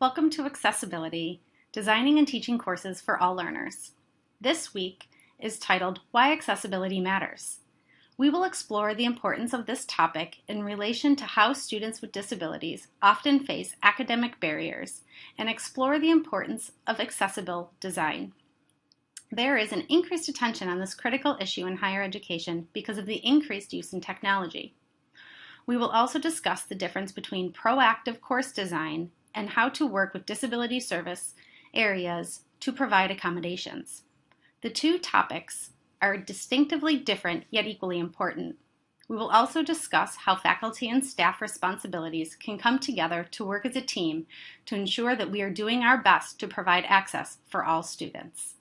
Welcome to Accessibility, Designing and Teaching Courses for All Learners. This week is titled Why Accessibility Matters. We will explore the importance of this topic in relation to how students with disabilities often face academic barriers and explore the importance of accessible design. There is an increased attention on this critical issue in higher education because of the increased use in technology. We will also discuss the difference between proactive course design and how to work with disability service areas to provide accommodations. The two topics are distinctively different yet equally important. We will also discuss how faculty and staff responsibilities can come together to work as a team to ensure that we are doing our best to provide access for all students.